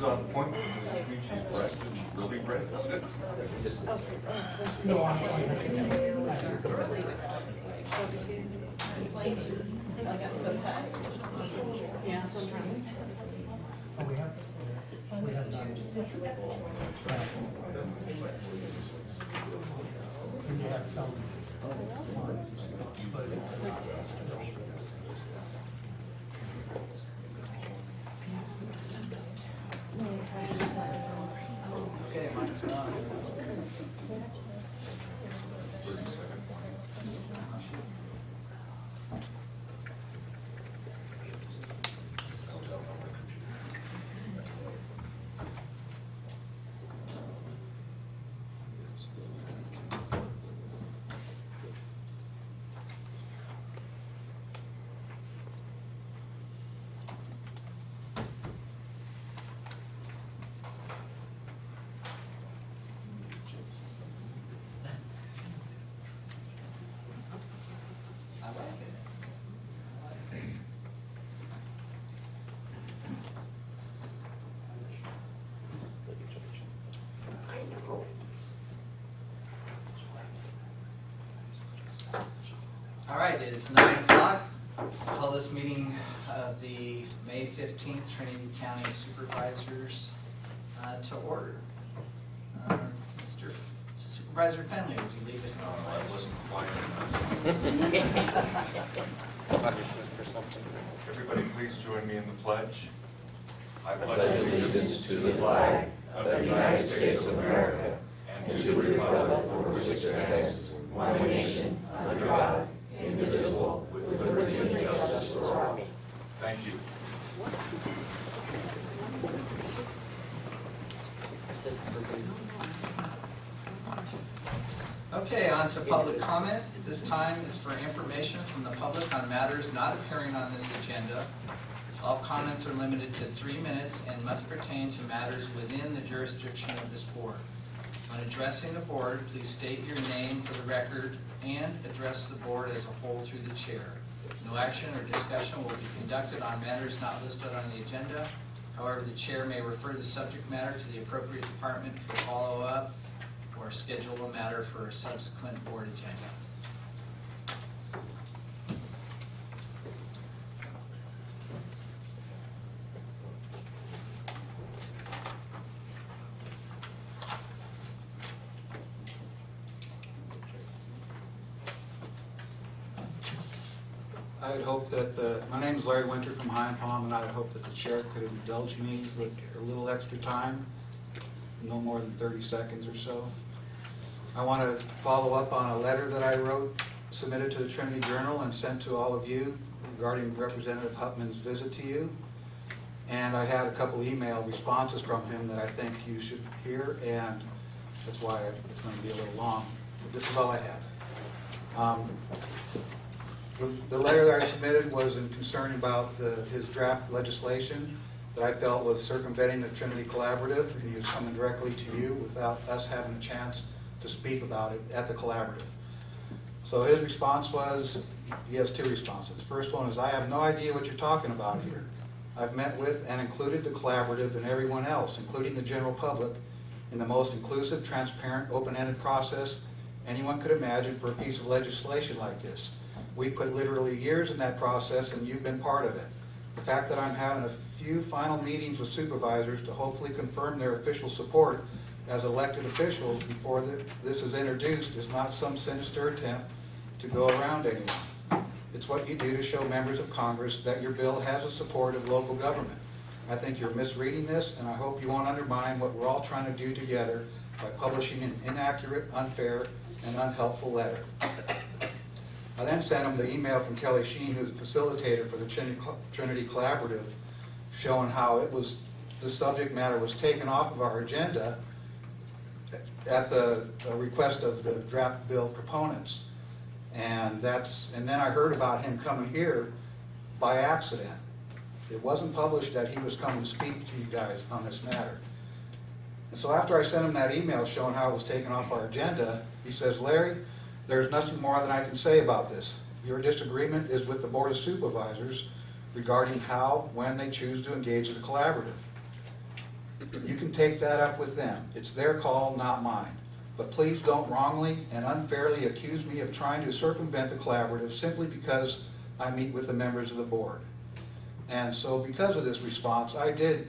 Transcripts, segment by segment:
She's on point, Mrs. Sweet, she's blessed, and she's really great. I got so tired. Yeah, sometimes. Oh, we have, we have done. And you have some. Okay, mine's not. I like it. All right, it is nine o'clock. Call this meeting of the May fifteenth Trinity County Supervisors uh, to order. Uh, Mr. Supervisor Fenley, would you lead us on? I wasn't quiet enough. Everybody, please join me in the pledge. I pledge allegiance to the flag of the United States of America and to the republic for which it stands, one nation, under God, indivisible, with liberty and justice for all. Thank you. Okay, on to public comment. This time is for information from the public on matters not appearing on this agenda. All comments are limited to three minutes and must pertain to matters within the jurisdiction of this board. When addressing the board, please state your name for the record and address the board as a whole through the chair. No action or discussion will be conducted on matters not listed on the agenda. However, the chair may refer the subject matter to the appropriate department for follow-up or schedule a matter for a subsequent board agenda. I would hope that, the- my name is Larry Winter from Hyampom, and I would hope that the chair could indulge me with a little extra time, no more than 30 seconds or so. I want to follow up on a letter that I wrote, submitted to the Trinity Journal and sent to all of you regarding Representative Huffman's visit to you. And I had a couple email responses from him that I think you should hear, and that's why it's going to be a little long. But This is all I have. Um, the- letter that I submitted was in concern about the- his draft legislation that I felt was circumventing the Trinity Collaborative, and he was coming directly to you without us having a chance to speak about it at the collaborative. So his response was, he has two responses. First one is, I have no idea what you're talking about here. I've met with and included the collaborative and everyone else, including the general public, in the most inclusive, transparent, open-ended process anyone could imagine for a piece of legislation like this. We put literally years in that process and you've been part of it. The fact that I'm having a few final meetings with supervisors to hopefully confirm their official support as elected officials before the- this is introduced is not some sinister attempt to go around anyone. It's what you do to show members of Congress that your bill has the support of local government. I think you're misreading this, and I hope you won't undermine what we're all trying to do together by publishing an inaccurate, unfair, and unhelpful letter. I then sent him the email from Kelly Sheen, who's the facilitator for the Trinity Collaborative, showing how it was, the subject matter was taken off of our agenda at the request of the draft bill proponents. And that's, and then I heard about him coming here by accident. It wasn't published that he was coming to speak to you guys on this matter. And so after I sent him that email showing how it was taken off our agenda, he says, Larry, there's nothing more than I can say about this. Your disagreement is with the Board of Supervisors regarding how, when they choose to engage in a collaborative. You can take that up with them. It's their call, not mine. But please don't wrongly and unfairly accuse me of trying to circumvent the collaborative simply because I meet with the members of the board. And so because of this response, I did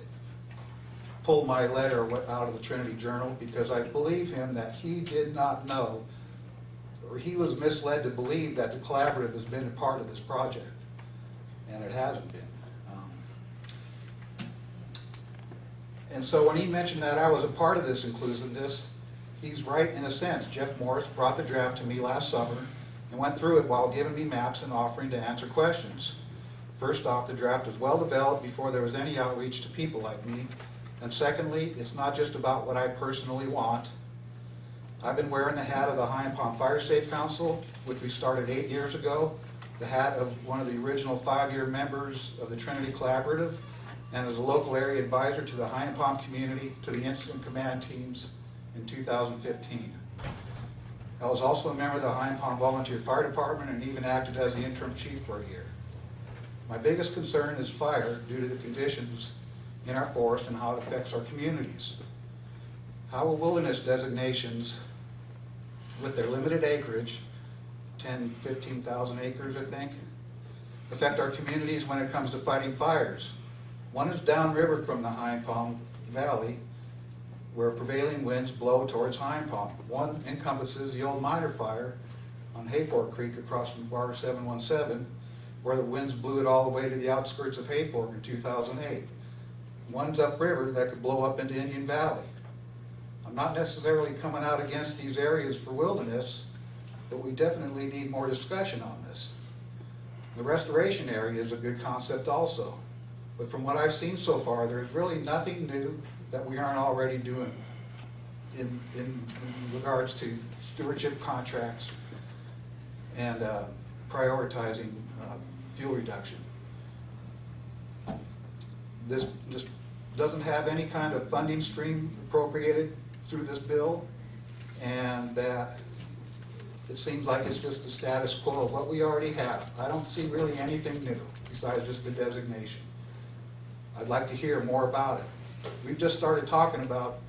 pull my letter out of the Trinity Journal because I believe him that he did not know, or he was misled to believe that the collaborative has been a part of this project, and it hasn't been. Um, And so when he mentioned that I was a part of this inclusiveness, he's right in a sense. Jeff Morris brought the draft to me last summer and went through it while giving me maps and offering to answer questions. First off, the draft was well developed before there was any outreach to people like me. And secondly, it's not just about what I personally want. I've been wearing the hat of the Hyampom Fire Safe Council, which we started eight years ago, the hat of one of the original five-year members of the Trinity Collaborative, and as a local area advisor to the Hyampom community, to the incident command teams in 2015. I was also a member of the Hyampom Volunteer Fire Department and even acted as the interim chief for a year. My biggest concern is fire due to the conditions in our forest and how it affects our communities. How will wilderness designations, with their limited acreage, 10, 15,000 acres, I think, affect our communities when it comes to fighting fires? One is downriver from the Hyampom Valley, where prevailing winds blow towards Hyampom. One encompasses the old miner fire on Hayfork Creek across from Bar 717, where the winds blew it all the way to the outskirts of Hayfork in 2008. One's upriver that could blow up into Indian Valley. I'm not necessarily coming out against these areas for wilderness, but we definitely need more discussion on this. The restoration area is a good concept also, but from what I've seen so far, there's really nothing new that we aren't already doing in, in in regards to stewardship contracts and uh, prioritizing uh, fuel reduction. This just doesn't have any kind of funding stream appropriated through this bill, and that it seems like it's just the status quo of what we already have. I don't see really anything new besides just the designation. I'd like to hear more about it. We've just started talking about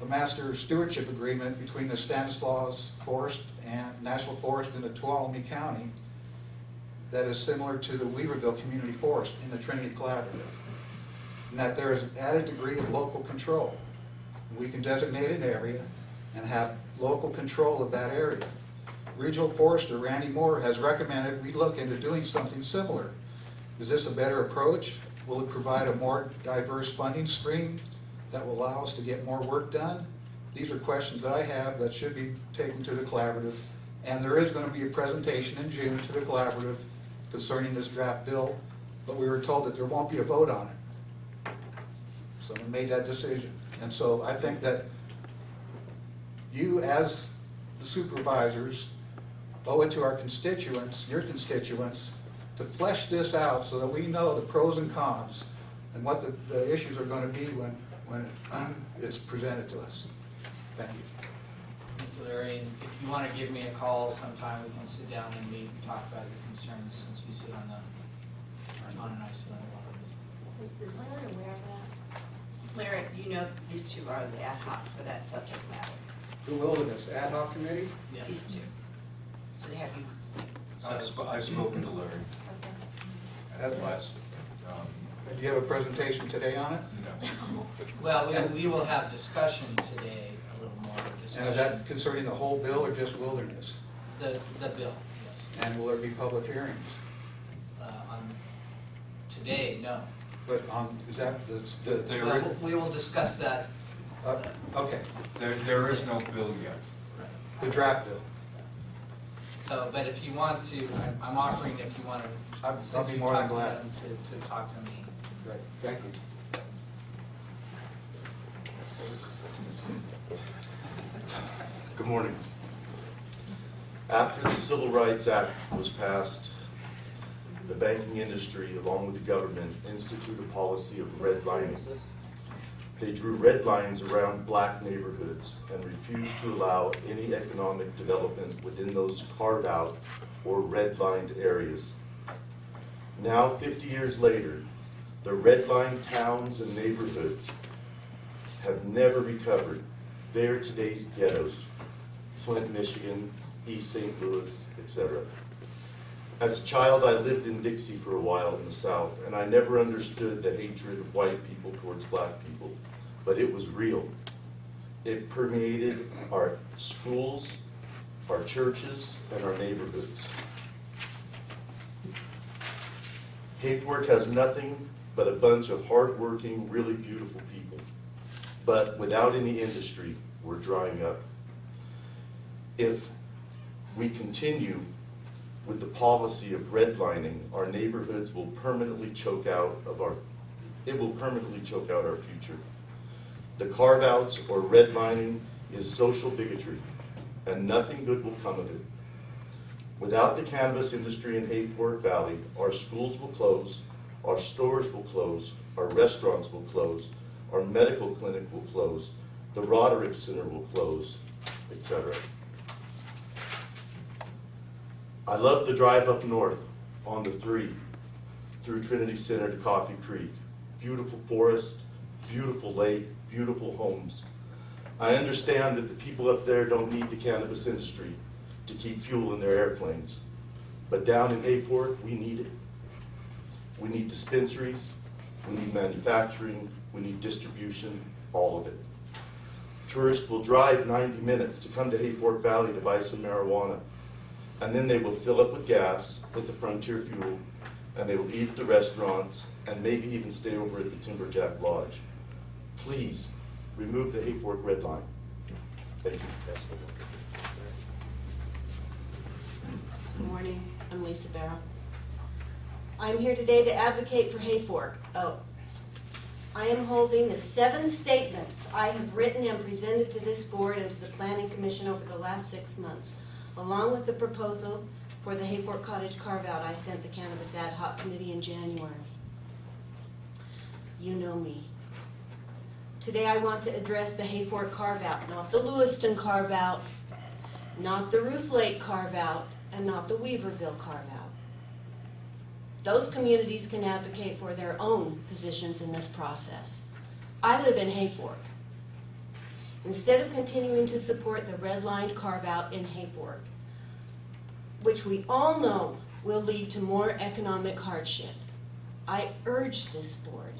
a master stewardship agreement between the Stanislaus Forest and National Forest in the Tuolumne County that is similar to the Weaverville Community Forest in the Trinity Collaborative. And that there is an added degree of local control. We can designate an area and have local control of that area. Regional Forester Randy Moore has recommended we look into doing something similar. Is this a better approach? Will it provide a more diverse funding stream that will allow us to get more work done? These are questions that I have that should be taken to the collaborative. And there is going to be a presentation in June to the collaborative concerning this draft bill, but we were told that there won't be a vote on it. Someone made that decision. And so I think that you, as the supervisors, owe it to our constituents, your constituents, to flesh this out so that we know the pros and cons and what the, the issues are going to be when, when it's presented to us. Thank you. Thank you, Larry, and if you want to give me a call sometime, we can sit down and meet and talk about your concerns since we sit on the, I sit on a lot of this. Is, is Larry aware of that? Larry, you know these two are the ad hoc for that subject matter, The Wilderness Ad hoc Committee? Yeah. these two. So have you, I've sp- I've spoken to Larry Okay. at last, um, Do you have a presentation today on it? no. Well, we, we will have discussion today, a little more And is that concerning the whole bill or just wilderness? The, the bill, yes. And will there be public hearings? Uh, on, today, no. But on, is that, the, the, There- Well, We will discuss that. uh, okay, There, there is no bill yet. the draft bill. So, but if you want to, I'm- I'm offering if you want to. I'll- I'll since be you've more than talked to glad. them, To, to talk to me. Great, thank you. Good morning. After the Civil Rights Act was passed, the banking industry, along with the government, instituted a policy of redlining. They drew red lines around black neighborhoods and refused to allow any economic development within those carved-out or redlined areas. Now, 50 years later, the redlined towns and neighborhoods have never recovered. They are today's ghettos. Flint, Michigan, East St. Louis, etc. As a child, I lived in Dixie for a while in the South, and I never understood the hatred of white people towards black people, but it was real. It permeated our schools, our churches, and our neighborhoods. Hayfork has nothing but a bunch of hardworking, really beautiful people. But without any industry, we're drying up. If we continue with the policy of redlining, our neighborhoods will permanently choke out of our, it will permanently choke out our future. The carve-outs or redlining is social bigotry, and nothing good will come of it. Without the cannabis industry in Hayfork Valley, our schools will close, our stores will close, our restaurants will close, our medical clinic will close, the Roderick Center will close, etc. I love the drive up north on the three through Trinity Center to Coffee Creek. Beautiful forest, beautiful lake, beautiful homes. I understand that the people up there don't need the cannabis industry to keep fuel in their airplanes. But down in Hayfork, we need it. We need dispensaries, we need manufacturing, we need distribution, all of it. Tourists will drive 90 minutes to come to Hayfork Valley to buy some marijuana. And then they will fill up with gas with the Frontier Fuel, and they will eat at the restaurants, and maybe even stay over at the Timberjack Lodge. Please, remove the Hayfork red line. Thank you. Good morning, I'm Lisa Barrow. I'm here today to advocate for Hayfork. Oh, I am holding the seven statements I have written and presented to this board and to the planning commission over the last six months, along with the proposal for the Hayfork Cottage carve-out I sent the Cannabis Ad Hoc Committee in January. You know me. Today I want to address the Hayfork carve-out, not the Lewiston carve-out, not the Ruth Lake carve-out, and not the Weaverville carve-out. Those communities can advocate for their own positions in this process. I live in Hayfork. Instead of continuing to support the redlined carve-out in Hayfork, which we all know will lead to more economic hardship, I urge this board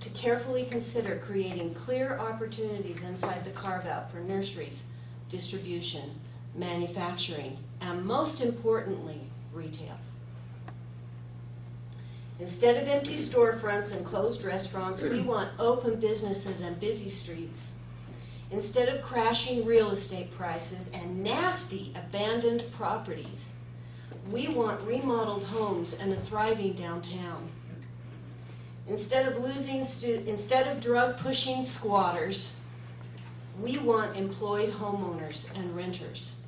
to carefully consider creating clear opportunities inside the carve-out for nurseries, distribution, manufacturing, and most importantly, retail. Instead of empty storefronts and closed restaurants, we want open businesses and busy streets. Instead of crashing real estate prices and nasty abandoned properties, we want remodeled homes and a thriving downtown. Instead of losing instead of drug pushing squatters, we want employed homeowners and renters.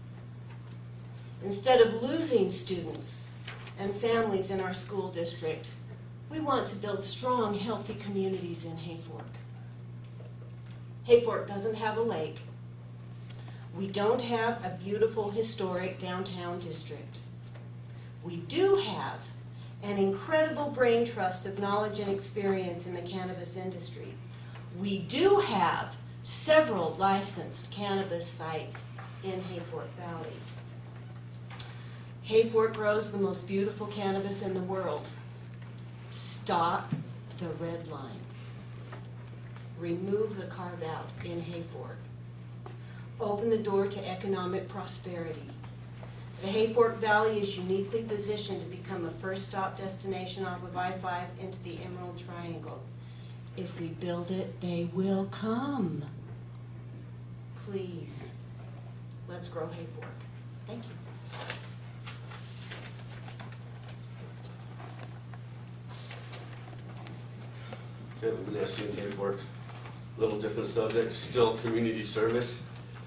Instead of losing students and families in our school district, we want to build strong, healthy communities in Hayfork. Hayfork doesn't have a lake. We don't have a beautiful historic downtown district. We do have an incredible brain trust of knowledge and experience in the cannabis industry. We do have several licensed cannabis sites in Hayfork Valley. Hayfork grows the most beautiful cannabis in the world. Stop the red line. Remove the carve out in Hayfork. Open the door to economic prosperity. The Hayfork Valley is uniquely positioned to become a first stop destination off of I-5 into the Emerald Triangle. If we build it, they will come. Please, let's grow Hayfork. Thank you. Kevin Vanessa work. A Little different subject, still community service.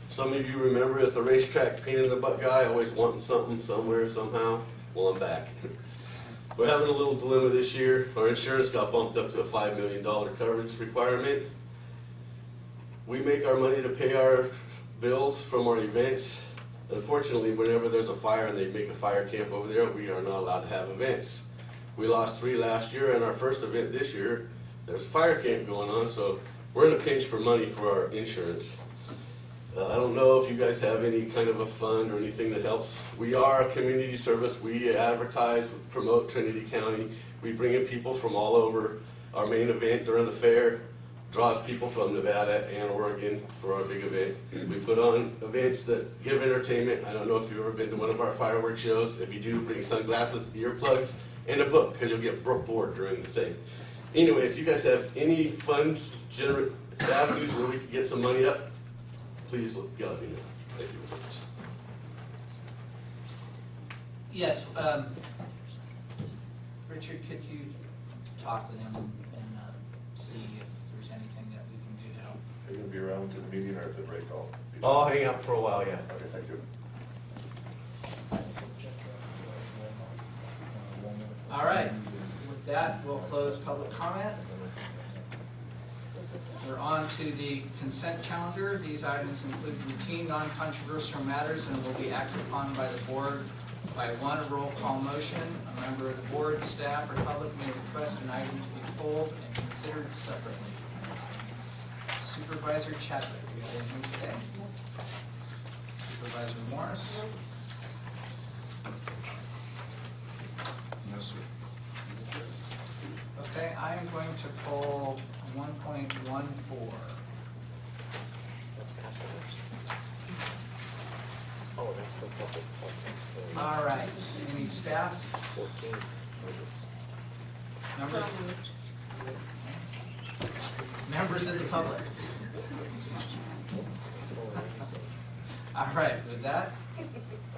Some of you remember as a racetrack pain in the butt guy, always wanting something somewhere somehow. Well, I'm back. We're having a little dilemma this year. Our insurance got bumped up to a five million dollar coverage requirement. We make our money to pay our bills from our events. Unfortunately, whenever there's a fire and they make a fire camp over there, we are not allowed to have events. We lost three last year and our first event this year, there's a fire camp going on, so we're in a pinch for money for our insurance. Uh, I don't know if you guys have any kind of a fund or anything that helps. We are a community service. We advertise, promote Trinity County. We bring in people from all over. Our main event during the fair draws people from Nevada and Oregon for our big event. We put on events that give entertainment. I don't know if you've ever been to one of our fireworks shows. If you do, bring sunglasses, earplugs, and a book, because you'll get bored during the thing. Anyway, if you guys have any funds, generate avenues where we can get some money up, please let me know. Thank you very much. Yes, um, Richard, could you talk with him and, uh, see if there's anything that we can do to help? Are you gonna be around to the meeting or at the break all? I'll hang out for a while, yeah. Okay, thank you. All right, with that, we'll close public comment. We're on to the consent calendar. These items include routine, non-controversial matters and will be acted upon by the board by one roll call motion. A member of the board, staff, or public may request an item to be pulled and considered separately. Supervisor Chadwick, you have anything today? Supervisor Morris? No, sir. Okay, I am going to pull one point one four. Oh, that's the public. All right, any staff? Fourteen. Members? Members of the public? All right, with that,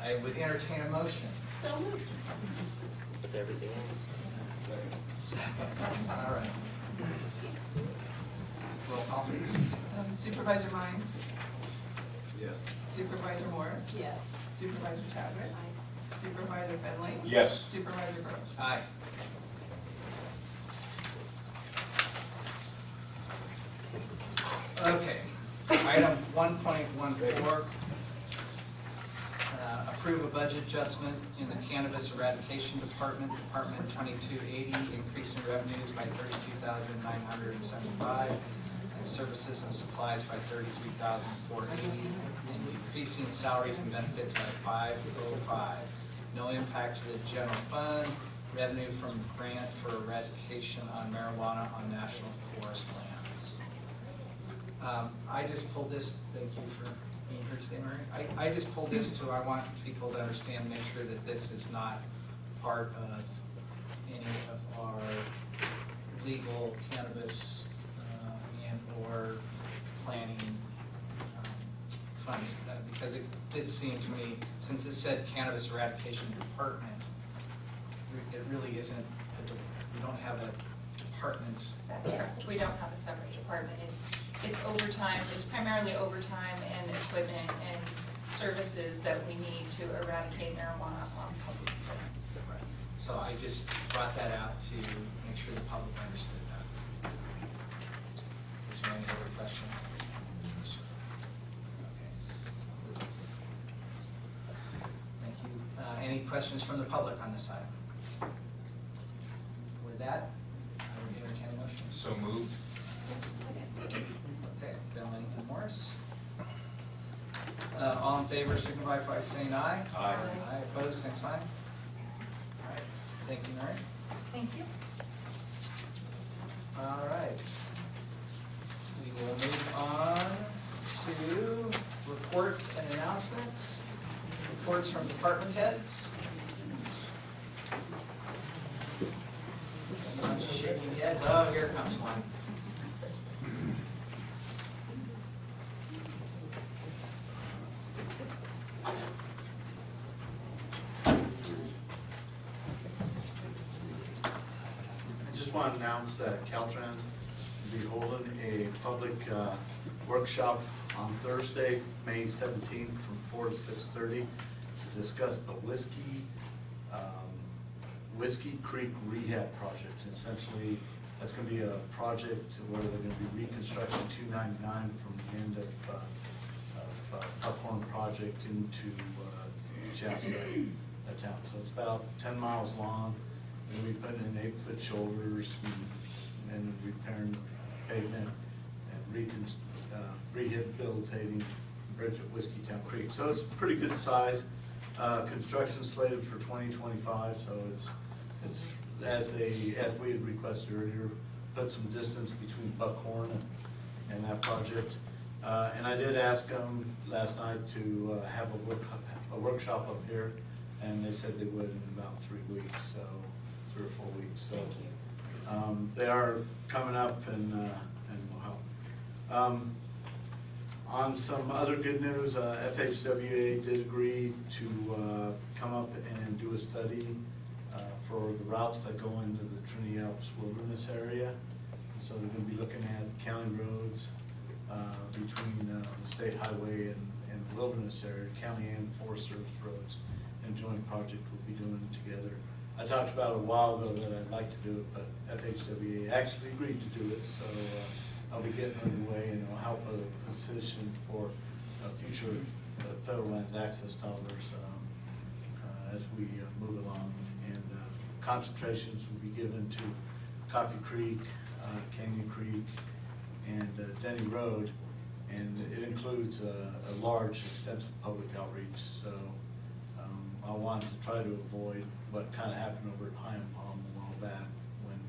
I would entertain a motion. So moved. With everything else. Second. All right. Roll call, please. Um, Supervisor Mines? Yes. Supervisor Morris? Yes. Supervisor Chadwick? Aye. Supervisor Fenley? Yes. Supervisor Groves? Aye. Okay. Item 1.14, Approve a budget adjustment in the Cannabis Eradication Department, Department twenty-two eighty, increasing revenues by thirty-two thousand nine hundred and seventy-five, and services and supplies by thirty-three thousand four eighty, and decreasing salaries and benefits by five oh five. No impact to the general fund, revenue from grant for eradication on marijuana on national forest lands. Um, I just pulled this, thank you for today, Mary. I, I just pulled this to, I want people to understand, make sure that this is not part of any of our legal cannabis, uh, and or planning, um, funds. Uh, Because it did seem to me, since it said cannabis eradication department, it really isn't, a we don't have a department. That's correct. We don't have a separate department. It's, it's overtime, it's primarily overtime and equipment and services that we need to eradicate marijuana on public lands. So I just brought that out to make sure the public understood that. Is there any other questions? Okay. Thank you. Uh, Any questions from the public on this item? With that, I would entertain a motion. So moved. Okay, Fenley and Morris. Uh, All in favor, signify by saying aye. Aye. Aye, opposed, same sign. All right, thank you, Mary. Thank you. All right. We will move on to reports and announcements. Reports from department heads. Everyone's shaking heads. Oh, here comes one. I just want to announce that Caltrans will be holding a public uh, workshop on Thursday, May seventeenth, from four to six thirty, to discuss the whiskey, um, Whiskey Creek Rehab Project. Essentially, that's gonna be a project where they're gonna be reconstructing two ninety-nine from the end of, uh, of uh, Buckhorn Project into uh, Shasta, town. So it's about ten miles long. And be putting in eight-foot shoulders, and and repairing pavement and uh, rehabilitating bridge at Whiskey Town Creek. So it's pretty good size. Uh, construction slated for twenty twenty-five, so it's, it's, as they, as we had requested earlier, put some distance between Buckhorn and, and that project. Uh, and I did ask them last night to, uh, have a work, a workshop up here, and they said they would in about three weeks, so, three or four weeks, so. Thank you. Um, they are coming up and, uh, and will help. Um, on some other good news, uh, FHWA did agree to, uh, come up and do a study, uh, for the routes that go into the Trinity Alps Wilderness area. So they're gonna be looking at county roads, between, uh, the state highway and, and the wilderness area, county and Forest Service roads. And joint project we'll be doing together. I talked about a while ago that I'd like to do it, but FHWA actually agreed to do it, so, uh, I'll be getting underway and it'll help a position for, uh, future uh, federal lands access dollars, um, uh, as we uh, move along. And uh, concentrations will be given to Coffee Creek, uh, Canyon Creek, and uh, Denny Road. And it includes a, a large, extensive public outreach, so um, I wanted to try to avoid what kind of happened over at Pine Palm a while back when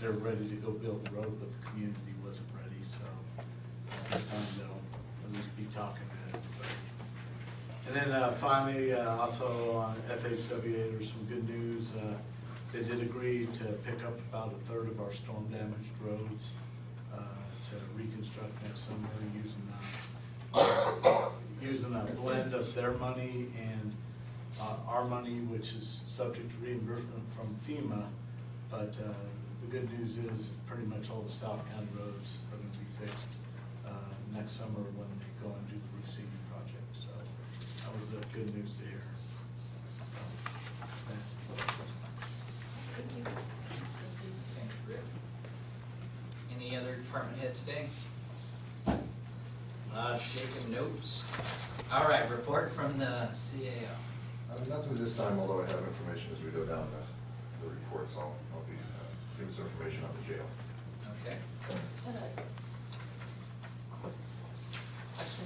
they're ready to go build the road, but the community wasn't ready, so uh, this time they'll at least be talking to everybody. And then uh, finally, uh, also on FHWA, there's some good news. Uh, They did agree to pick up about a third of our storm damaged roads to reconstruct next summer using, uh, using a blend of their money and uh, our money, which is subject to reimbursement from FEMA. But uh, the good news is pretty much all the South County roads are going to be fixed uh, next summer when they go and do the receiving project. So that was the good news to hear. Thank you. Thank you, Rick. Any other department head today? Uh, shaking notes. All right, report from the CAO. Uh, Nothing this time, although I have information as we go down the, the reports, I'll, I'll be, uh, giving some information on the jail. Okay. Question.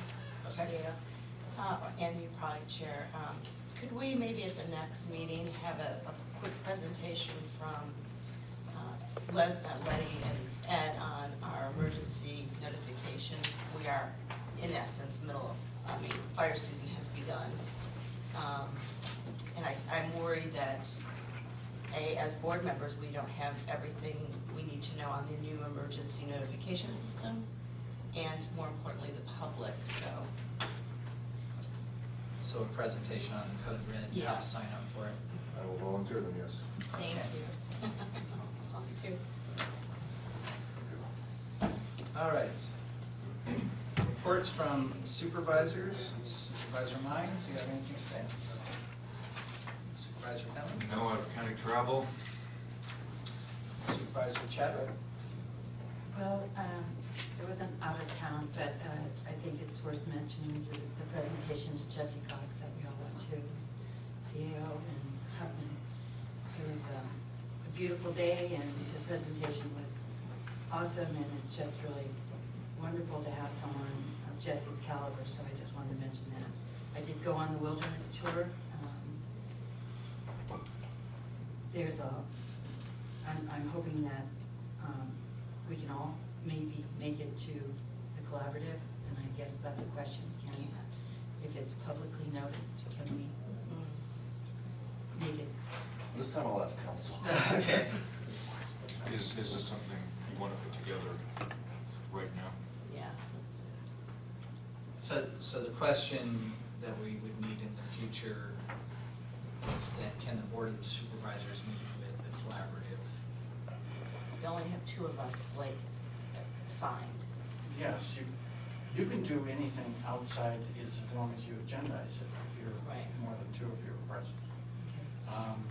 Okay. Yeah. Uh, and you probably chair, um, could we maybe at the next meeting have a, a quick presentation from, uh, Les, uh, Letty and Ed on our emergency notification? We are, in essence, middle of, I mean, fire season has begun. Um, and I, I'm worried that, A, as board members, we don't have everything we need to know on the new emergency notification system, and more importantly, the public, so. So a presentation on the code red, and how Yeah. to sign up for it. I will volunteer them, yes. Thank Okay. you. I'll too. All right. Reports from supervisors. Supervisor Mines, you have anything to say? Supervisor Penland? No out-of-county travel. Supervisor Chadwick? Well, um, it wasn't out of town, but uh, I think it's worth mentioning to the presentations Jesse Cox that we all went to, CAO and Huffman. It was um, a beautiful day and the presentation was awesome and it's just really wonderful to have someone of Jesse's caliber, so I just wanted to mention that. I did go on the wilderness tour. um, There's a, I'm, I'm hoping that um, we can all maybe make it to the collaborative, and I guess that's a question, can, we, if it's publicly noticed, can we make it? This time I'll ask council. Okay. Is, is this something you want to put together right now? Yeah. So, so the question that we would need in the future is that can the Board of the Supervisors meet with the collaborative? We only have two of us slate assigned. Yes, you, you can do anything outside as long as you agendize it, if you're Right. more than two of you are present. Um,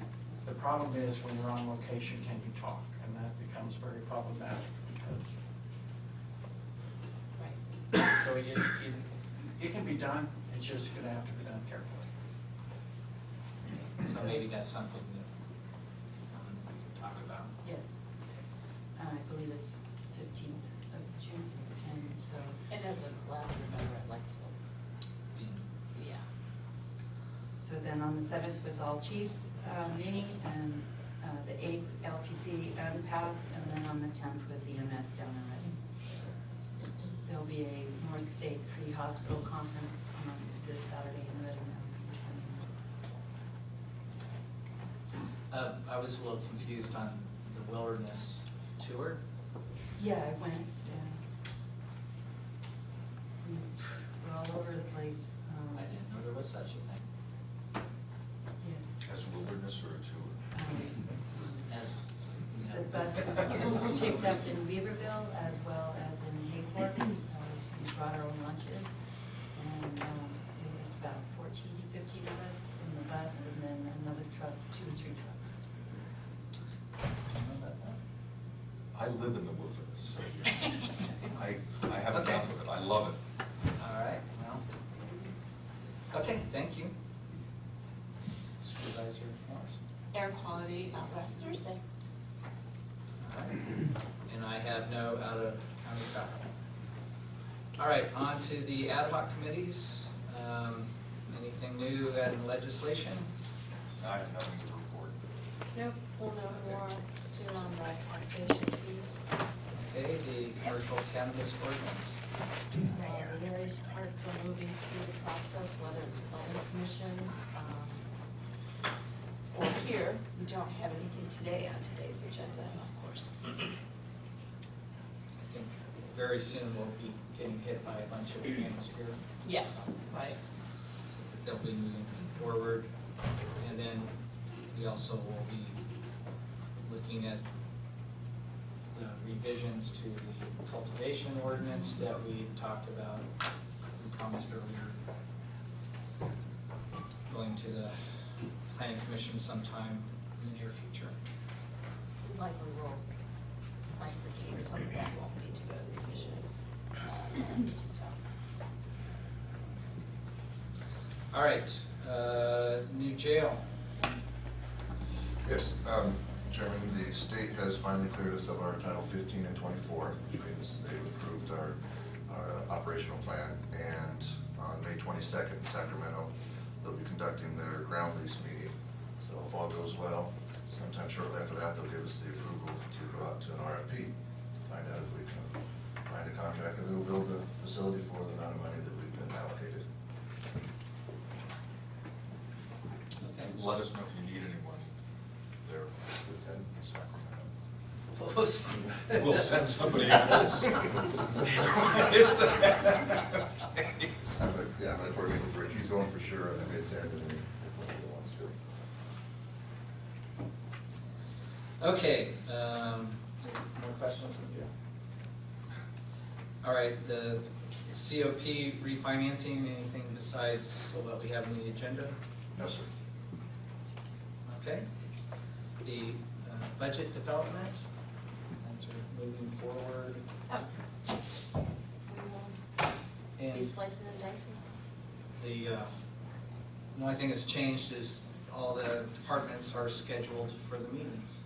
The problem is when you're on location, can you talk? And that becomes very problematic because, Right. so it, it, it can be done, it's just gonna have to be done carefully. So maybe that's something that um, we can talk about. Yes. Um, I believe it's fifteenth of June, and so, And as a collaborative member, I'd like to, yeah. so then on the seventh was all chiefs, uh, meeting, and, uh, the eighth LPC and PAC, and then on the tenth was EMS down in Redding. There'll be a North State Pre-Hospital Conference on this Saturday in Redding. Uh, I was a little confused on the wilderness tour. Yeah, I went, yeah. We- We're all over the place. um, I didn't know there was such a thing. Yes. As wilderness or a tour? Um, As, you know. The buses picked up in Weaverville as well as in Hayfork. Uh, We brought our own lunches. And um, it was about 14, 15 of us in the bus and then another truck, two or three trucks. Do you know about that? I live in the wilderness, so I, I have Okay. enough of it, I love it. All right, well. Okay, thank you. Supervisor Morris. Air quality out last Thursday. All right, and I have no out-of-county travel. All right, on to the ad hoc committees. Um, Anything new in legislation? I have nothing to report. Nope, we'll know more soon on the taxation piece. Okay, the commercial cannabis various parts are moving through the process, whether it's planning commission, um, or here. We don't have anything today on today's agenda, of course. I think very soon we'll be getting hit by a bunch of things here. Yeah, So, right. so They'll be moving forward. And then we also will be looking at the revisions to the cultivation ordinance that we talked about, we promised earlier. Going to the planning commission sometime in the near future. Likely will bifurcate some of that won't need to go to the commission. uh, stuff. All right, uh, new jail. Yes, um, Chairman, the state has finally cleared us of our Title 15 and 24, which means they've approved our, our operational plan. And on May 22nd in Sacramento, they'll be conducting their ground lease meeting. So if all goes well, sometime shortly after that, they'll give us the approval to go out to an RFP, to find out if we can find a contractor that will build the facility for the amount of money that we've been allocated. Okay. Let us know if you need anyone there in Sacramento. Post. We'll send somebody else. I'm gonna, yeah, I'm gonna coordinate with Rick, he's going for sure, and I made Ted and if he wants to. Okay, um, more questions? All right, the COP refinancing, anything besides what we have on the agenda? No, sir. Okay. The uh, budget development, things are moving forward. Oh. We will be slicing and dicing. the, uh, only thing that's changed is all the departments are scheduled for the meetings.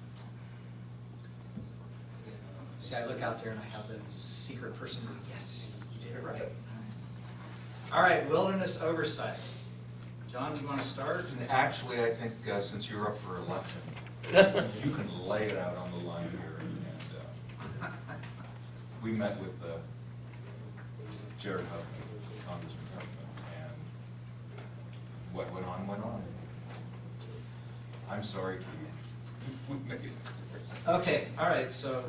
See, I look out there and I have the secret person, yes, you did it right. All right, wilderness oversight. John, do you want to start? And actually, I think uh, since you're up for election, you can lay it out on the line here. And uh, We met with uh, Jared Huffman, Congressman Huffman, and what went on, went on. I'm sorry, Keith. Okay, all right, so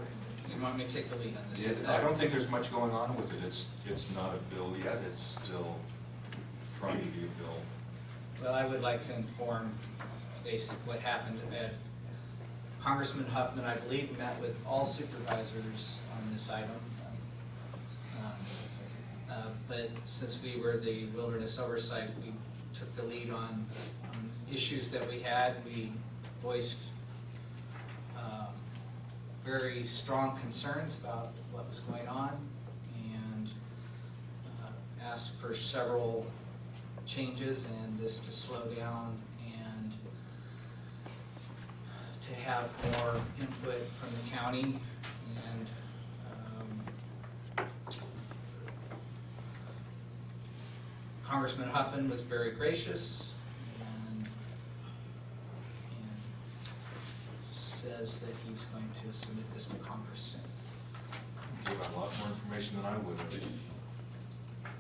you want me to take the lead on this? It- I don't think there's much going on with it. It's, it's not a bill yet. It's still trying to be a bill. Well, I would like to inform basically what happened at Congressman Huffman, I believe, met with all supervisors on this item. Um, uh, But since we were the wilderness oversight, we took the lead on, on issues that we had. We voiced um, very strong concerns about what was going on and uh, asked for several changes and this to slow down to have more input from the county And um, Congressman Huffman was very gracious and, and says that he's going to submit this to Congress soon. Gave out a lot more information than I would have.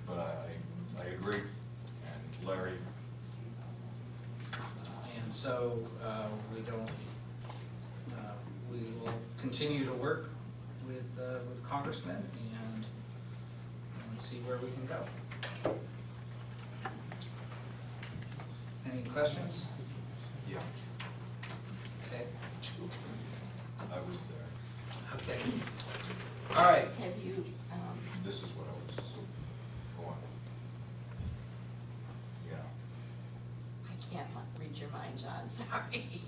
But I, I agree. And Larry, And so, uh, we don't, uh, continue to work with, uh, with congressmen and, and see where we can go. Any questions? yeah, Okay, I was there. okay. All right, Have you, um, This is what I was going. Yeah. I can't read your mind, John, sorry.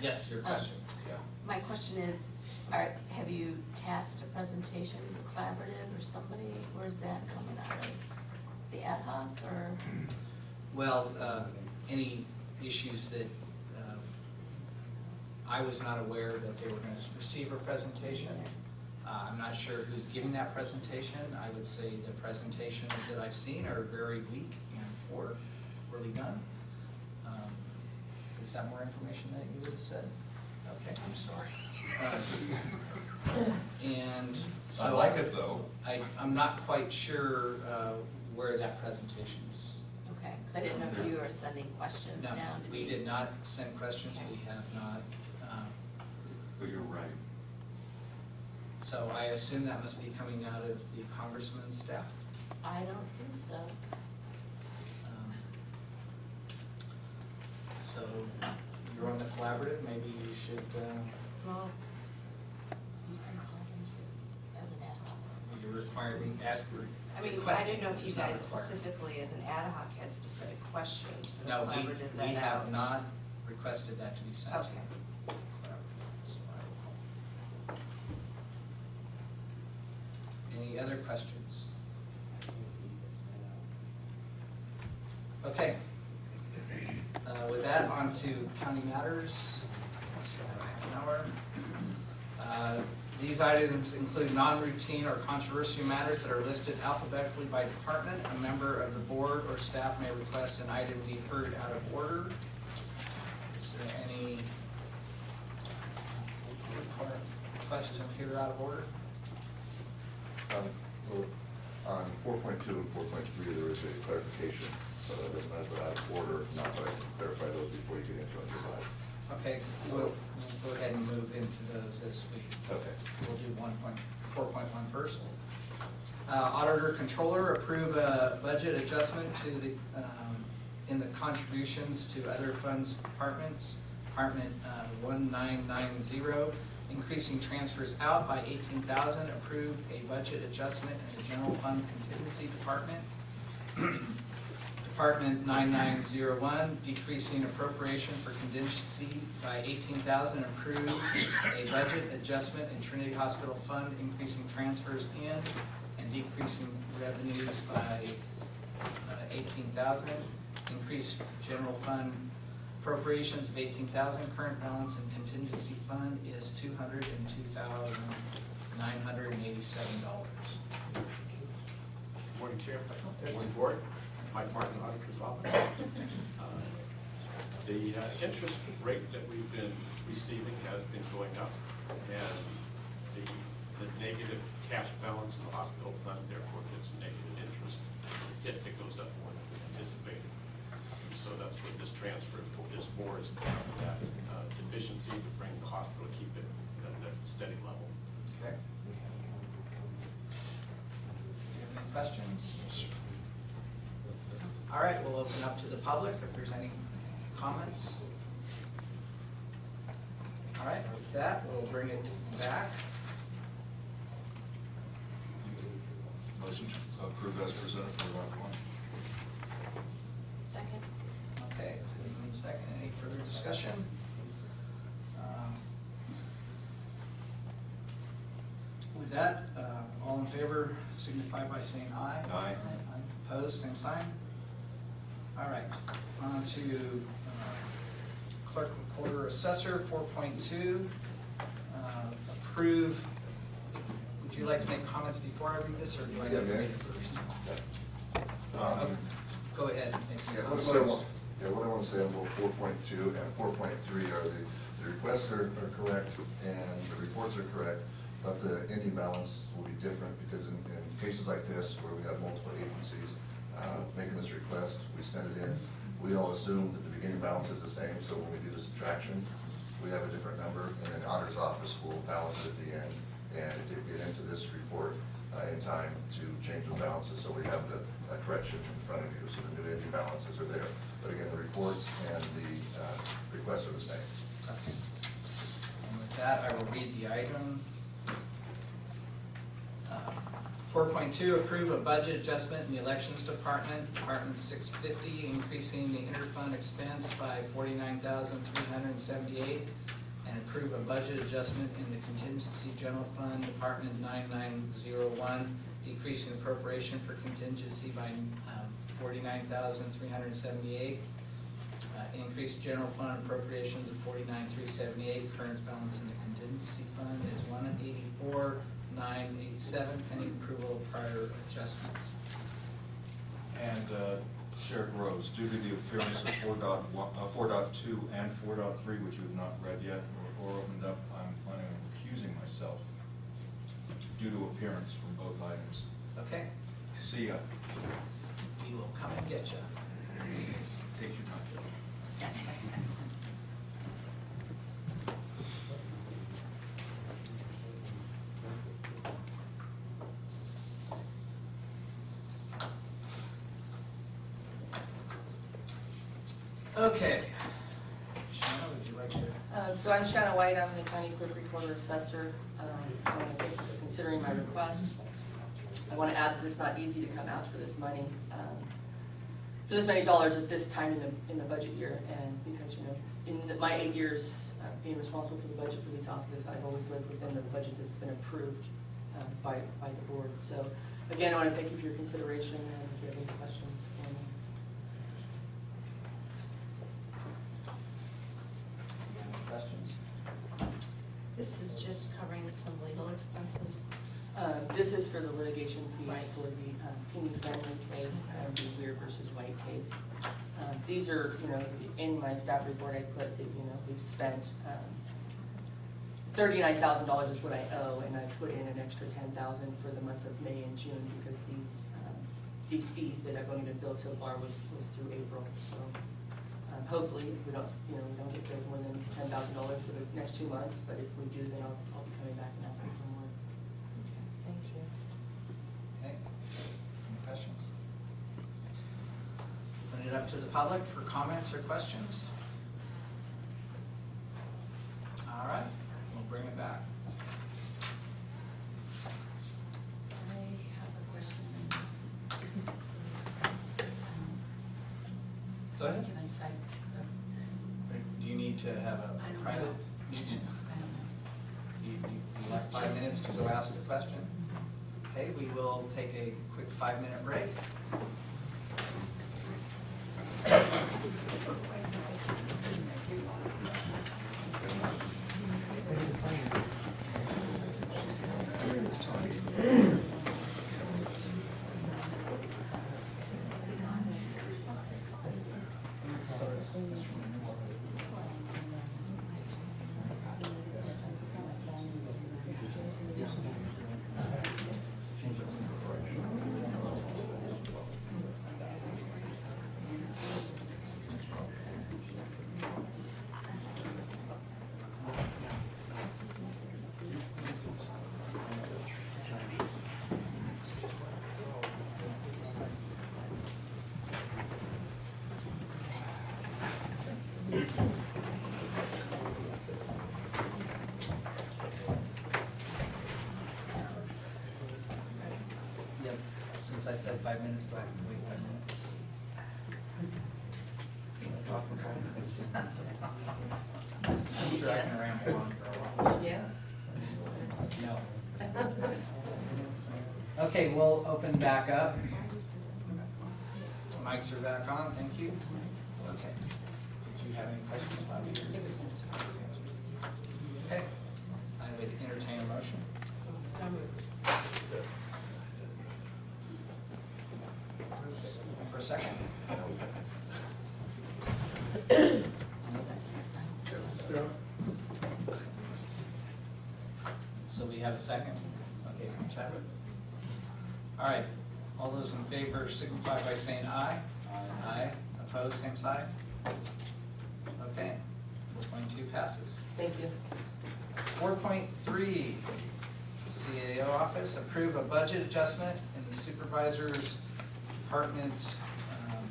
yes, your question. Yeah. My question is, are, have you tasked a presentation collaborative or somebody? Where's that coming out of? The ad hoc or? Well, uh, any issues that, uh, I was not aware that they were gonna receive a presentation. Uh, I'm not sure who's giving that presentation. I would say the presentations that I've seen are very weak and poor, poorly done. Um, Is that more information that you would have said? Okay. I'm sorry. Uh, And so. I like it though. I, I'm not quite sure uh, where that presentation is. Okay, because I didn't know if you were sending questions No, down to we me. did not send questions, we have not. um, But you're right. So I assume that must be coming out of the congressman's staff. I don't think so. Um, So you're on the collaborative, maybe you should, uh, Well, you can call them too, as an ad hoc. You're requiring, ask, I mean, I didn't know if you it's not guys required. specifically, as an ad hoc, had specific questions for the No, we, that we have out. not requested that to be sent. to Okay. the collaborative, so I will- Any other questions? Okay. Uh, With that, on to county matters. So, half an hour. Uh, These items include non-routine or controversial matters that are listed alphabetically by department. A member of the board or staff may request an item be heard out of order. Is there any request to hear out of order? Um, well, On four point two and four point three, there is a clarification, so that doesn't matter out of order, not, but I can clarify those before you get into it. Okay, we'll, we'll go ahead and move into those as we Okay. We'll do one point, four point one first. Uh, Auditor Controller approve a budget adjustment to the, um, in the contributions to other funds departments. Department uh, one nine nine zero, increasing transfers out by eighteen thousand, approve a budget adjustment in the general fund contingency department. Department 9901, decreasing appropriation for contingency by 18,000, approve a budget adjustment in Trinity Hospital Fund, increasing transfers in and decreasing revenues by uh, 18,000. Increase general fund appropriations of 18,000, current balance in contingency fund is $202,987. Morning, Chair. Morning, Board. Mike Martin, Auditor's Office. Uh, The uh, interest rate that we've been receiving has been going up, and the, the negative cash balance in the hospital fund therefore gets negative interest. Yet it goes up more than we anticipated. And So that's what this transfer is for, is to cover that uh, deficiency to bring the hospital, keep it at a steady level. Okay. Any questions? All right, we'll open up to the public if there's any comments. All right, with that, we'll bring it back. Motion to approve as presented for Route One. Second? Okay, it's been moved and second. Any further discussion? Um, With that, uh, all in favor signify by saying aye. Aye. Opposed, same sign. All right, on to uh, clerk recorder assessor, four point two. uh, Approve would you like to make comments before I read this, or do I Yeah, have to read it first? Um, Go ahead. make Yeah, what I want, yeah, what I want to say on both four point two and four point three are the, the requests are, are correct and the reports are correct, but the ending balance will be different because in, in cases like this where we have multiple agencies, uh, making this request, we send it in, we all assume that the beginning balance is the same, so when we do the subtraction, we have a different number, and then the auditor's office will balance it at the end, and it did get into this report, uh, in time to change the balances, so we have the uh, correction in front of you, so the new ending balances are there. But again, the reports and the, uh, requests are the same. Okay. And with that, I will read the item. Four point two, approve a budget adjustment in the elections department, Department six fifty, increasing the interfund expense by forty-nine thousand three hundred and seventy-eight, and approve a budget adjustment in the contingency general fund, Department nine nine zero one, decreasing appropriation for contingency by um, forty-nine thousand three hundred and seventy-eight, uh, increased general fund appropriations of forty-nine, three seventy-eight, current balance in the contingency fund is one eighty-four, nine eight seven, pending approval of prior adjustments. And uh, Sheriff Rose, due to the appearance of four dot uh, four dot two and 4.3, which you have not read yet or, or opened up, I'm planning on recusing myself due to appearance from both items. Okay, See ya. we will come and get you. Take your time. Okay. Shanna, would you like to? Um, So I'm Shanna White, I'm the county clerk recorder assessor. Um, I want to thank you for considering my request. I want to add that it's not easy to come ask for this money, um, for this many dollars at this time in the, in the budget year. And because, you know, in the- my eight years uh, being responsible for the budget for these offices, I've always lived within the budget that's been approved uh, by, by the board. So again, I want to thank you for your consideration and if you have any questions for me. Any questions? This is just covering expenses. Um, This is for the litigation fees Right. for the um, Penny Friendly case and the Weir versus White case. Um, These are, you know, in my staff report, I put that, you know, we've spent um, thirty-nine thousand dollars is what I owe, and I put in an extra ten thousand for the months of May and June because these, um, these fees that I've only been billed so far was, was through April, so. um, Hopefully, we don't, you know, we don't get billed more than ten thousand dollars for the next two months, but if we do, then I'll, I'll be coming back and asking for more. Thank you. Okay, any questions? Open it up to the public for comments or questions. All right, we'll bring it back. I have a question. Go ahead. Can I cite? Do you need to have a I don't private? know. I don't know. You, you you like five minutes to go ask the question? Okay, we will take a quick five-minute break. Yep, since I said five minutes, do I have to wait five minutes? I'm sure I can ramble on for a while. Yes? No. Okay, we'll open back up. Mics are back on, thank you. Okay. Did you have any questions about it? It was answered. Okay, I would entertain a motion. So moved. For a second? So we have a second? Okay, from Chadwick. All right, all those in favor signify by saying aye. Aye. Opposed, same side? Okay, four point two passes. Thank you. Four point three, CAO office, approve a budget adjustment in the supervisor's department, um,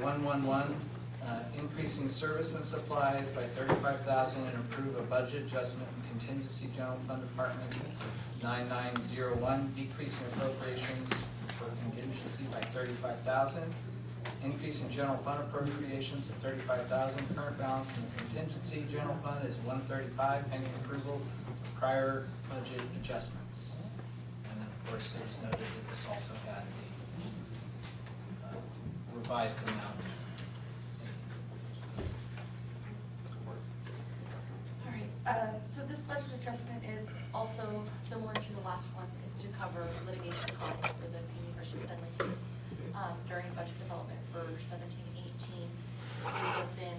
one-one-one, uh, increasing service and supplies by thirty-five thousand and approve a budget adjustment in contingency general fund department nine-nine-zero-one, decreasing appropriations for contingency by thirty-five thousand, increase in general fund appropriations thirty-five thousand, current balance in the contingency general fund is one thirty-five, pending approval of prior budget adjustments. And then, of course, it was noted that this also had the uh, revised amount. All right, uh, so this budget adjustment is also similar to the last one, is to cover litigation costs for the Payne versus Fenley case. Um, During budget development for seventeen eighteen, we built in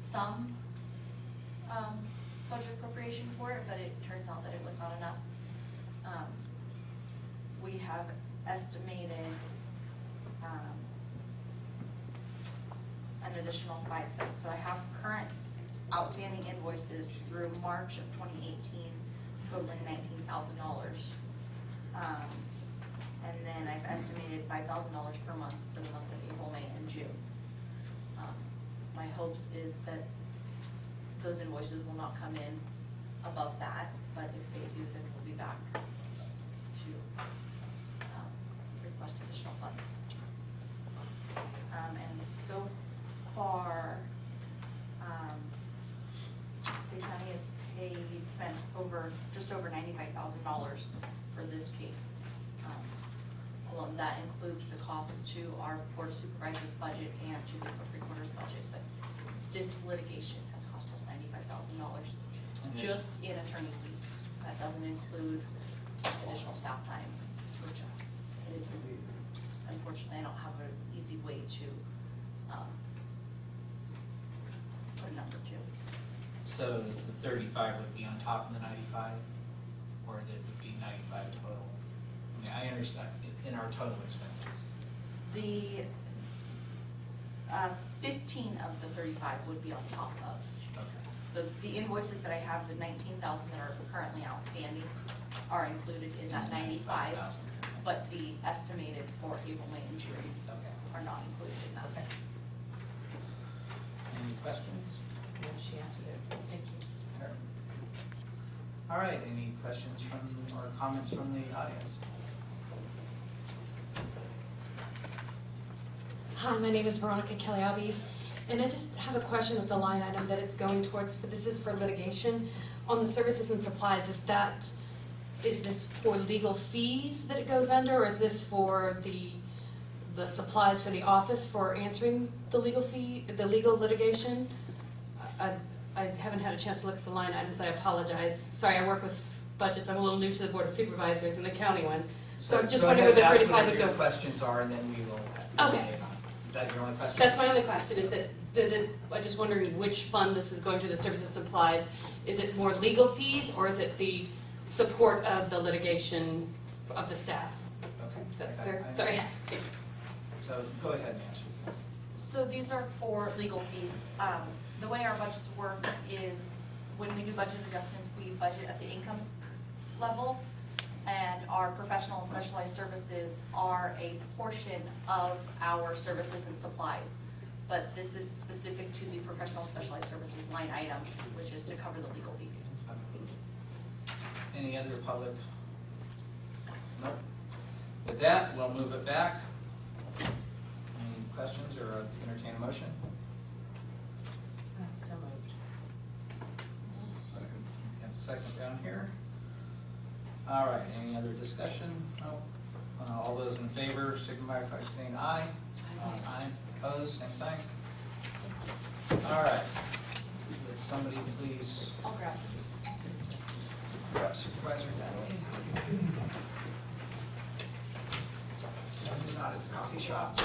some um, budget appropriation for it, but it turns out that it was not enough. Um, We have estimated um, an additional five. So I have current outstanding invoices through March of twenty eighteen totaling nineteen thousand dollars. Um, And then I've estimated five thousand dollars per month for the month of April, May, and June. Um, My hopes is that those invoices will not come in above that, but if they do, then we'll be back to um, request additional funds. Um, and so far, um, county has paid, spent over, just over ninety-five thousand dollars for this case. Um, Alone, that includes the cost to our board of supervisors budget and to the recorder's budget, but this litigation has cost us ninety-five thousand dollars And this- just in attorney's fees. That doesn't include additional staff time, which uh, is, unfortunately, I don't have an easy way to, um, put a number to. So the thirty-five would be on top of the ninety-five, or it would be ninety-five total? I mean, I understand, in- our total expenses. The, uh, fifteen of the thirty-five would be on top of. Okay. So the invoices that I have, the nineteen thousand that are currently outstanding are included in that ninety-five, 95,000. but the estimated for April, May, and June Okay. are not included in that. Okay. Any questions? No, she answered it, thank you. All right, any questions from, or comments from the audience? Hi, my name is Veronica Kelly Albies, and I just have a question with the line item that it's going towards, but this is for litigation. On the services and supplies, is that, is this for legal fees that it goes under, or is this for the, the supplies for the office for answering the legal fee, the legal litigation? I, I haven't had a chance to look at the line items, I apologize. Sorry, I work with budgets, I'm a little new to the Board of Supervisors and the county one. So I'm just wondering where ahead the and ask thirty-five would whatever go. your questions are, and then we will. Okay. Is that your only question? That's my only question, is that, the, the, I'm just wondering which fund this is going to, the services supplies. Is it more legal fees, or is it the support of the litigation of the staff? Okay. Is that I- fair? I- Sorry, thanks. So go ahead and answer. So these are for legal fees. Um, the way our budgets work is when we do budget adjustments, we budget at the income level. And our professional and specialized services are a portion of our services and supplies. But this is specific to the professional and specialized services line item, which is to cover the legal fees. Any other public? Nope. With that, we'll move it back. Any questions or entertain a motion? So moved. Second. Have a second down here. All right, any other discussion? No? Uh, All those in favor signify by saying aye. Aye. Opposed, same thing. All right. Would somebody please I'll grab it. Supervisor Dudley. He's not at the coffee shop.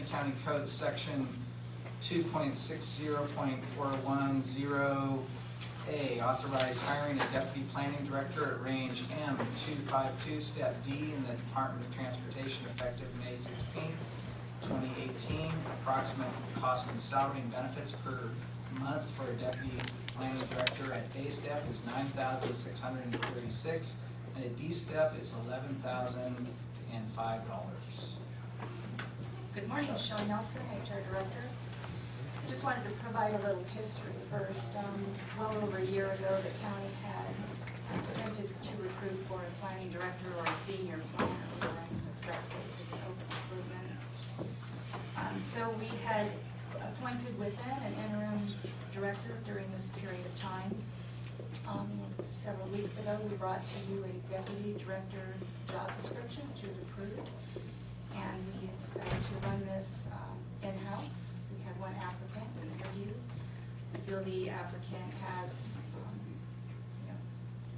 Kent County Code Section 2.60.410A, authorized hiring a deputy planning director at range M252, step D in the Department of Transportation effective May 16, 2018. Approximate cost and salary and benefits per month for a deputy planning director at A step is 9636 and a D step is $11,005. Good morning, Shelley Nelson, HR Director. I just wanted to provide a little history first. Um, Well over a year ago, the county had attempted to recruit for a planning director or a senior planner. We were unsuccessful to the open recruitment. Um, So we had appointed within an interim director during this period of time. Um, Several weeks ago, we brought to you a deputy director job description, which you approved. And to run this um, in-house. We had one applicant, we interviewed. We feel the applicant has, um, you know,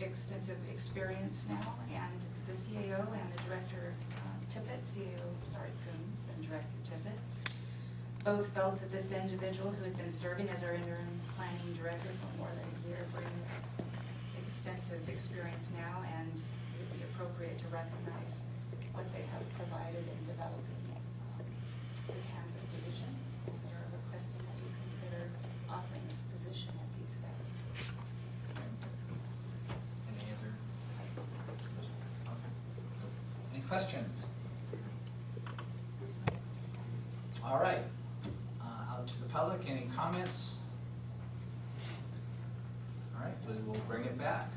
extensive experience now, and the CAO and the director, um, Tippett, CAO, sorry, Kuhns, and Director Tippett, both felt that this individual who had been serving as our interim planning director for more than a year brings extensive experience now, and it would be appropriate to recognize what they have provided in developing um, the cannabis division. They're requesting that you consider offering this position at D-Step. Any other? Okay. Any questions? All right, Uh, out to the public, any comments? All right, we will bring it back.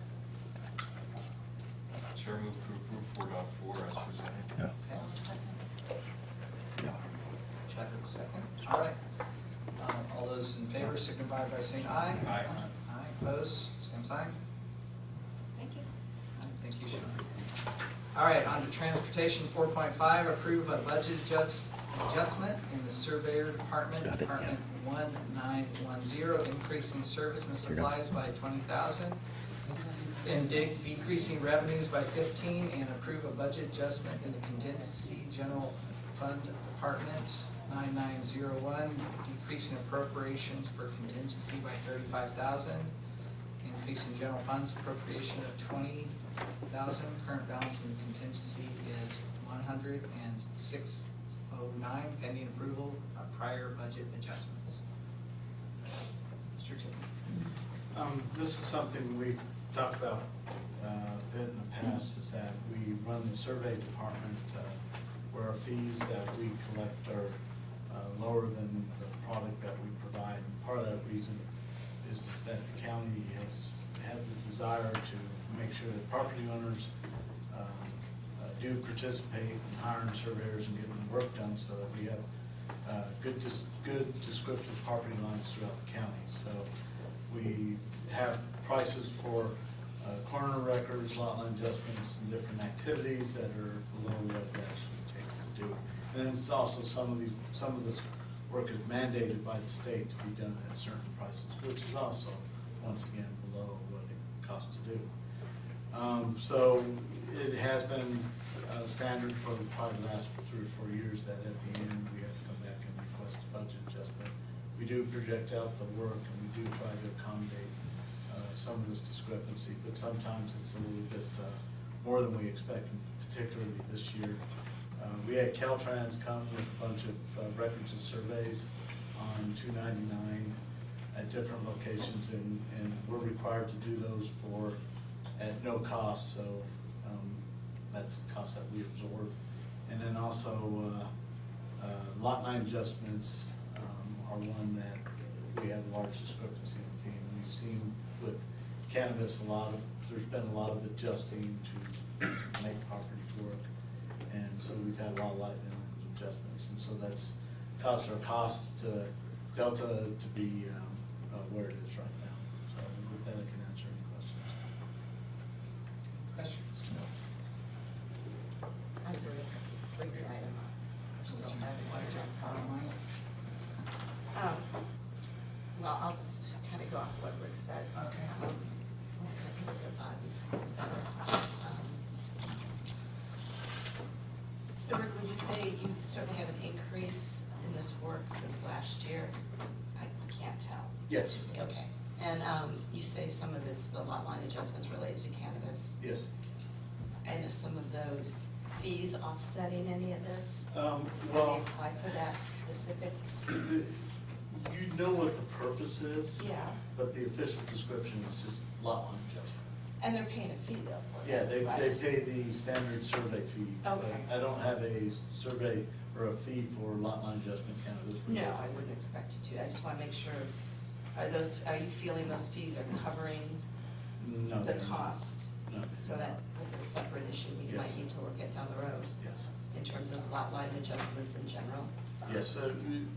Chair move to approve four dot four as presented. Okay. Chad, second. All right. Um, All those in favor signify by saying aye. Aye. Aye, opposed, same sign. Thank you. Thank you, Sean. All right, on to transportation, four point five, approve a budget adjust, adjustment in the surveyor department, department one nine one zero, increasing service and supplies by twenty thousand, and de- decreasing revenues by fifteen, and approve a budget adjustment in the contingency general fund department, nine nine zero one, decreasing appropriations for contingency by thirty-five thousand, increase in general funds appropriation of twenty thousand, current balance in the contingency is one hundred and six oh nine, pending approval of prior budget adjustments. Mr. Tippett. Um, this is something we've talked about, uh, a bit in the past, is that we run the survey department, uh, where our fees that we collect are, uh, lower than the product that we provide. And part of that reason is that the county has had the desire to make sure that property owners, um, uh, do participate in hiring surveyors and getting the work done so that we have, uh, good, good descriptive property lines throughout the county. So we have prices for uh, corner records, lot line adjustments, and different activities that are below what it actually takes to do. And then it's also some of these, some of this work is mandated by the state to be done at certain prices, which is also, once again, below what it costs to do. Um, So it has been uh, standard for probably the last three or four years that at the end, we have to come back and request a budget adjustment. We do project out the work and we do try to accommodate uh, some of this discrepancy, but sometimes it's a little bit uh, more than we expect, particularly this year. Uh, We had Caltrans come with a bunch of uh, records and surveys on two ninety-nine at different locations, and, and we're required to do those for, at no cost, so um, that's the cost that we absorb. And then also, uh, uh, lot line adjustments um, are one that we have large discrepancy in. And we've seen with cannabis, a lot of there's been a lot of adjusting to make properties work. And so we've had a lot of lot line adjustments, and so that's caused our cost to delta to be um, uh, where it is right now. So with that, I can answer any questions. Questions? I agree. Bring the item up. We're still having one-time problems. Um, Well, I'll just kind of go off what Rick said. Okay. Um, because I think the body's better. Um, So Rick, would you say you certainly have an increase in this work since last year? I can't tell. Yes. Okay. And um, you say some of it's the lot line adjustments related to cannabis? Yes. And is some of those fees offsetting any of this? Um, well- applied for that specific? The- You know what the purpose is. Yeah. But the official description is just lot line adjustment. And they're paying a fee though for Yeah, they, right? they pay the standard survey fee. Okay. I don't have a survey or a fee for lot line adjustment cannabis. No, I wouldn't expect you to. I just want to make sure, are those, are you feeling those fees are covering No. the cost? No. So that, that's a separate issue might Yes. need to look at down the road Yes. in terms of lot line adjustments in general. Yes, so you-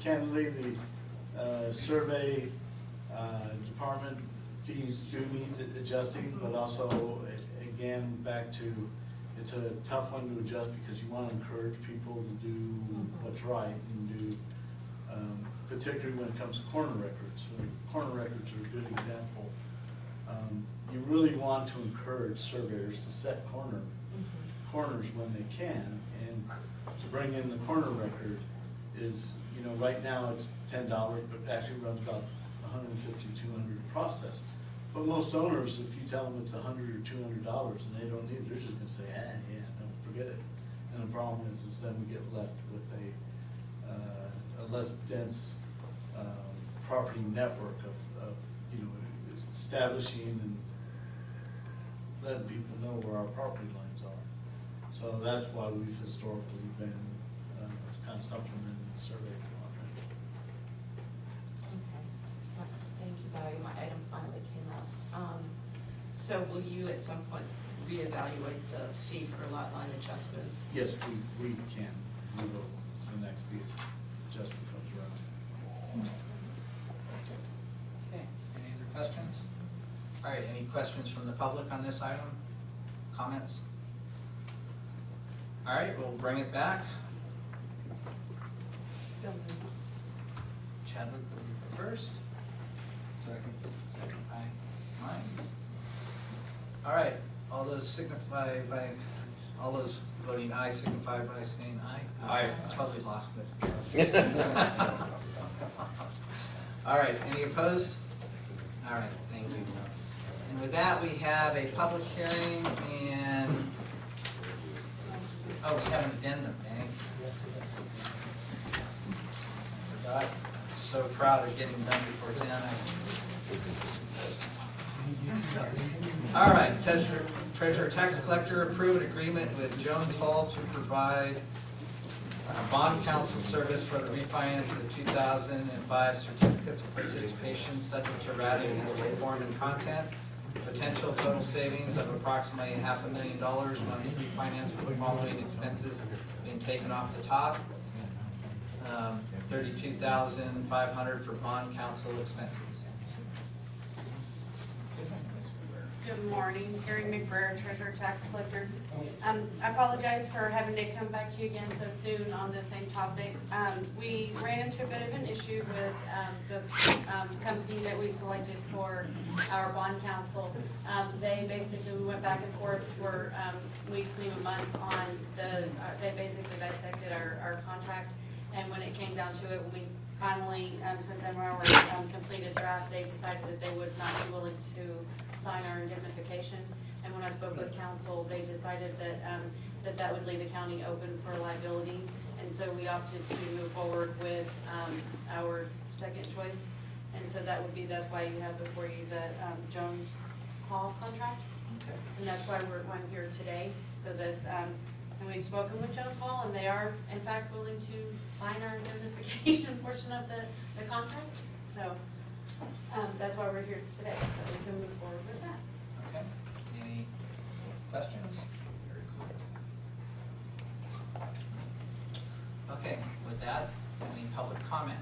candidly, the uh, survey uh, department fees do need adjusting, but also, a- again, back to, it's a tough one to adjust because you want to encourage people to do what's right and do, um, particularly when it comes to corner records. So Corner records are a good example. Um, You really want to encourage surveyors to set corner corners when they can, and to bring in the corner record is, you know, right now it's ten dollars, but actually runs about $150, 200 to process. But most owners, if you tell them it's hundred or two hundred dollars and they don't need it, they're just gonna say, ah, yeah, no, forget it. And the problem is, is then we get left with a, uh, a less dense, um, property network of, of, you know, establishing and letting people know where our property lines are. So that's why we've historically been, uh, kind of supplementing the survey department. Okay, so thank you, Barry, my item finally came up. Um, So will you at some point reevaluate the fee for lot line adjustments? Yes, we, we can, we will, the next fee adjustment comes around. That's it. Okay, any other questions? All right, any questions from the public on this item? Comments? All right, we'll bring it back. So Chadwick will be first. Second. Second by Mines. All right, all those signify by, all those voting aye signify by saying aye. Aye. Totally lost this. All right, any opposed? All right, thank you. And with that, we have a public hearing and, oh, we have an addendum, Danny. Forgot, so proud of getting done before ten. All right, treasurer, treasurer tax collector approved an agreement with Jones Hall to provide uh, bond counsel service for the refinance of the two thousand and five certificates of participation subject to routing as to form and content. Potential total savings of approximately half a million dollars once refinanced with the following expenses being taken off the top. Um, Thirty-two thousand five hundred for bond counsel expenses. Good morning, Terry McBrayer, Treasurer Tax Collector. Um, I apologize for having to come back to you again so soon on the same topic. Um, we ran into a bit of an issue with, um, the, um, company that we selected for our bond counsel. Um, they basically, went back and forth for, um, weeks, and even months on the, uh, they basically dissected our, our contract. And when it came down to it, when we finally, um, sent them our, um, completed draft, they decided that they would not be willing to sign our indemnification. And when I spoke with counsel, they decided that, um, that that would leave the county open for liability. And so we opted to move forward with, um, our second choice. And so that would be, that's why you have before you the, um, Jones Hall contract. Okay. And that's why we're, I'm here today, so that, um, and we've spoken with Jones Hall, and they are in fact willing to sign our indemnification portion of the, the contract. So, um, that's why we're here today, so we can move forward with that. Okay. Any questions? Very cool. Okay, with that, any public comment?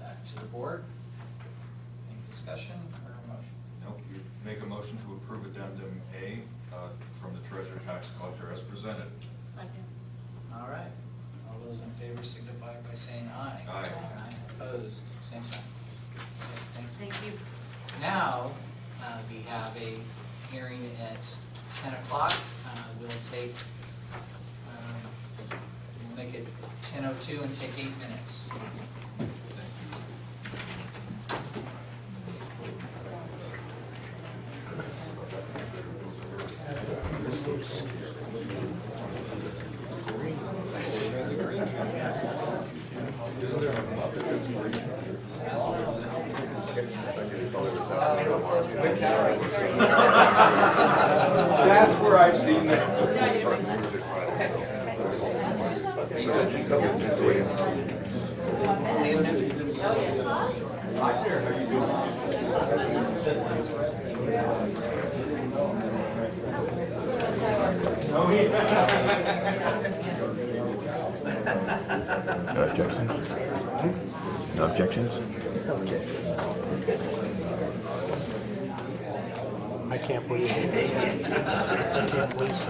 Back to the board. Any discussion or a motion? Nope, you make a motion to approve addendum A uh, from the treasurer tax collector as presented. Second. All right, all those in favor signify by saying aye. Aye. Opposed, same sign. Okay, Thank you. Thank you. Now, uh, we have a hearing at ten o'clock. Uh, We'll take, um, we'll make it ten oh two and take eight minutes. No objections? No objections? I can't believe, I can't believe